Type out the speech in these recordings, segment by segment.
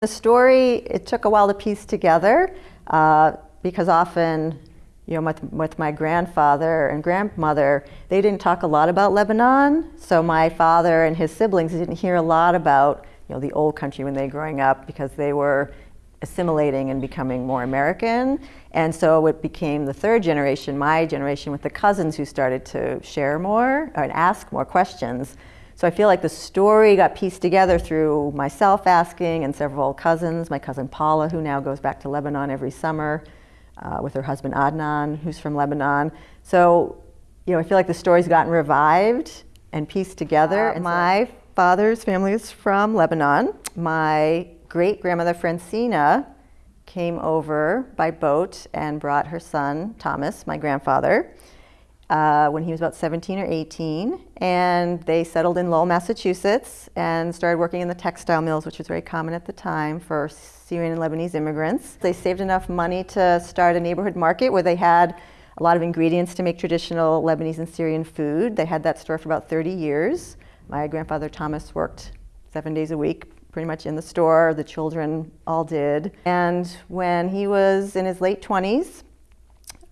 The story, it took a while to piece together uh, because often, you know, with, with, my grandfather and grandmother, they didn't talk a lot about Lebanon. So my father and his siblings didn't hear a lot about, you know, the old country when they were growing up because they were assimilating and becoming more American. And so it became the third generation, my generation, with the cousins who started to share more and ask more questions. So I feel like the story got pieced together through myself asking and several cousins, my cousin Paula, who now goes back to Lebanon every summer uh, with her husband Adnan, who's from Lebanon. So, you know, I feel like the story's gotten revived and pieced together. Uh, my father's family is from Lebanon. My great grandmother Francina came over by boat and brought her son, Thomas, my grandfather uh, when he was about 17 or 18. And they settled in Lowell, Massachusetts and started working in the textile mills, which was very common at the time for Syrian and Lebanese immigrants. They saved enough money to start a neighborhood market where they had a lot of ingredients to make traditional Lebanese and Syrian food. They had that store for about 30 years. My grandfather Thomas worked seven days a week pretty much in the store. The children all did. And when he was in his late 20s,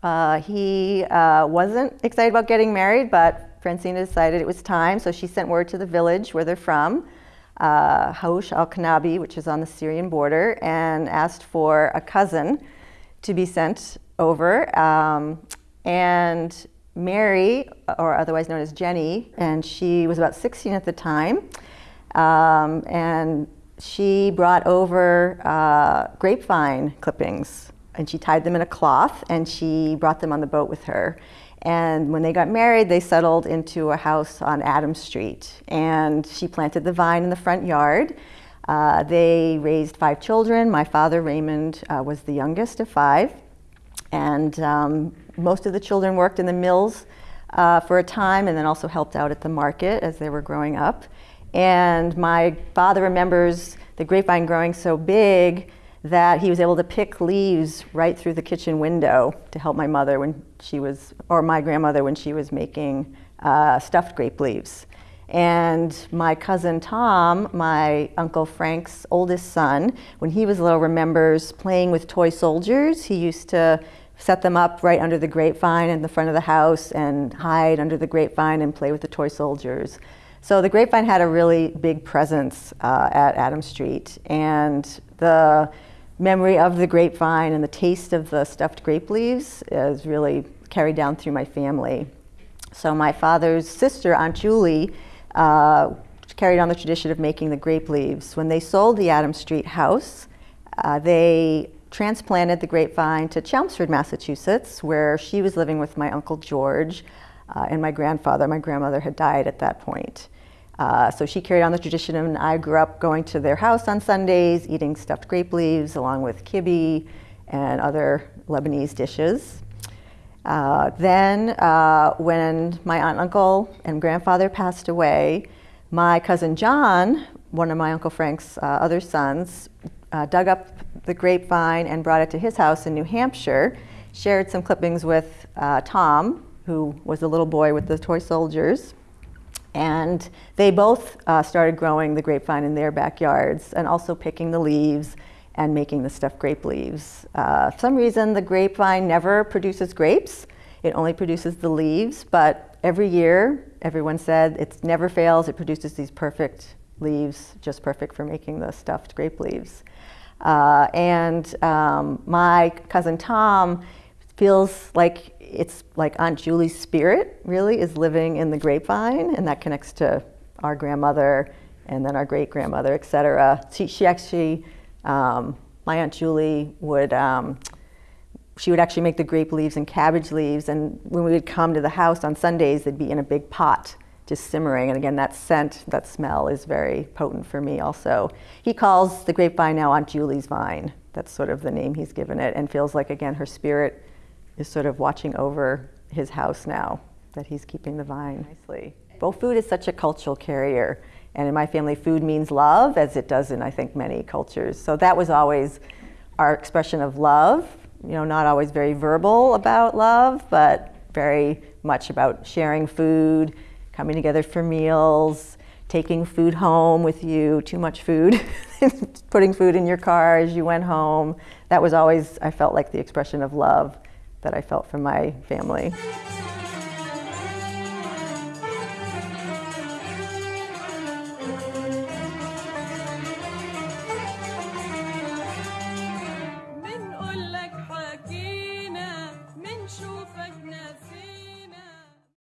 uh, he uh, wasn't excited about getting married, but Francina decided it was time, so she sent word to the village where they're from, uh, Haush al-Kanabi, which is on the Syrian border, and asked for a cousin to be sent over. Um, and Mary, or otherwise known as Jenny, and she was about 16 at the time, um, and she brought over uh, grapevine clippings and she tied them in a cloth and she brought them on the boat with her. And when they got married, they settled into a house on Adams Street. And she planted the vine in the front yard. Uh, they raised five children. My father, Raymond, uh, was the youngest of five. And um, most of the children worked in the mills uh, for a time and then also helped out at the market as they were growing up. And my father remembers the grapevine growing so big that he was able to pick leaves right through the kitchen window to help my mother when she was, or my grandmother when she was making uh, stuffed grape leaves. And my cousin Tom, my Uncle Frank's oldest son, when he was little, remembers playing with toy soldiers. He used to set them up right under the grapevine in the front of the house and hide under the grapevine and play with the toy soldiers. So the grapevine had a really big presence uh, at Adam Street. And the memory of the grapevine and the taste of the stuffed grape leaves is really carried down through my family. So my father's sister, Aunt Julie, uh, carried on the tradition of making the grape leaves. When they sold the Adam Street house, uh, they transplanted the grapevine to Chelmsford, Massachusetts, where she was living with my Uncle George uh, and my grandfather. My grandmother had died at that point. Uh, so she carried on the tradition and I grew up going to their house on Sundays, eating stuffed grape leaves along with kibbe and other Lebanese dishes. Uh, then uh, when my aunt, uncle, and grandfather passed away, my cousin John, one of my Uncle Frank's uh, other sons, uh, dug up the grapevine and brought it to his house in New Hampshire, shared some clippings with uh, Tom, who was the little boy with the toy soldiers, and they both uh, started growing the grapevine in their backyards and also picking the leaves and making the stuffed grape leaves. Uh, for some reason, the grapevine never produces grapes. It only produces the leaves, but every year, everyone said it never fails. It produces these perfect leaves, just perfect for making the stuffed grape leaves. Uh, and um, my cousin Tom feels like it's like Aunt Julie's spirit really is living in the grapevine, and that connects to our grandmother and then our great grandmother, et cetera. She, she actually, um, my Aunt Julie would, um, she would actually make the grape leaves and cabbage leaves, and when we would come to the house on Sundays, they'd be in a big pot just simmering. And again, that scent, that smell is very potent for me also. He calls the grapevine now Aunt Julie's vine. That's sort of the name he's given it, and feels like, again, her spirit is sort of watching over his house now, that he's keeping the vine nicely. Both food is such a cultural carrier. And in my family, food means love, as it does in, I think, many cultures. So that was always our expression of love. You know, not always very verbal about love, but very much about sharing food, coming together for meals, taking food home with you, too much food, putting food in your car as you went home. That was always, I felt like the expression of love that I felt from my family.